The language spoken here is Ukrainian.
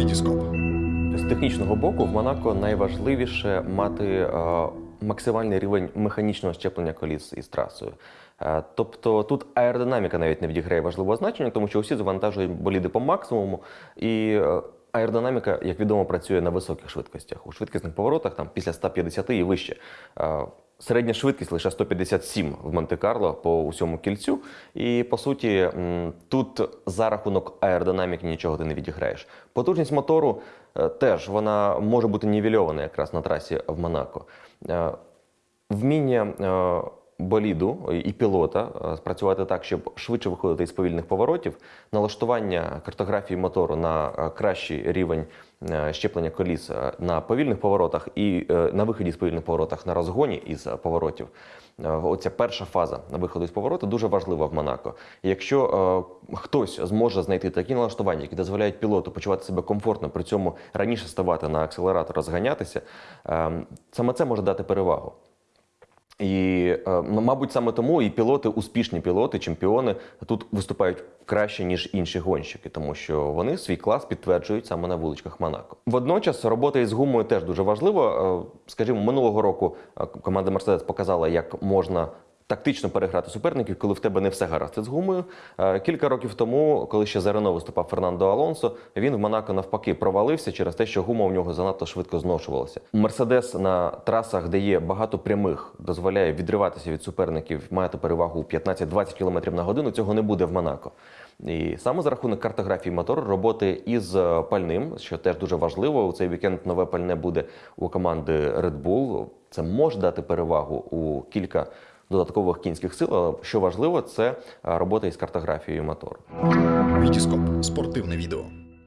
Вітіскоп. З технічного боку в Монако найважливіше мати е, максимальний рівень механічного щеплення коліс із трасою. Е, тобто тут аеродинаміка навіть не відіграє важливого значення, тому що усі завантажують боліди по максимуму. І е, аеродинаміка, як відомо, працює на високих швидкостях. У швидкісних поворотах там після 150 і вище. Середня швидкість лише 157 в Монте-Карло по усьому кільцю. І по суті, тут за рахунок аеродинаміки нічого ти не відіграєш. Потужність мотору е, теж вона може бути нівельована якраз на трасі в Монако. Е, Вміння е, боліду і пілота е, спрацювати так, щоб швидше виходити із повільних поворотів, налаштування картографії мотору на е, кращий рівень е, щеплення коліс е, на повільних поворотах і е, на виході з повільних поворотах на розгоні із е, поворотів. Е, Оця перша фаза на виходу з повороту дуже важлива в Монако. Якщо е, хтось зможе знайти такі налаштування, які дозволяють пілоту почувати себе комфортно, при цьому раніше ставати на акселератор, розганятися, е, саме це може дати перевагу. І, е, ну, мабуть, саме тому і пілоти, успішні пілоти, чемпіони тут виступають краще, ніж інші гонщики, тому що вони свій клас підтверджують саме на вуличках Монако. Водночас робота із гумою теж дуже важлива. Е, Скажімо, минулого року е, команда Мерседес показала, як можна. Тактично переграти суперників, коли в тебе не все гаразд із гумою. Е, Кілька років тому, коли ще за Рено виступав Фернандо Алонсо, він в Монако навпаки провалився через те, що гума у нього занадто швидко зношувалася. Мерседес на трасах, де є багато прямих, дозволяє відриватися від суперників, мати перевагу у 15-20 км на годину. Цього не буде в Монако. І саме за рахунок картографії мотору, роботи із е, пальним, що теж дуже важливо. У цей вікенд нове пальне буде у команди Red Bull. Це може дати перевагу у кілька додаткових кінських сил. Але що важливо, це е, робота із картографією мотору. Вітіскоп спортивне відео.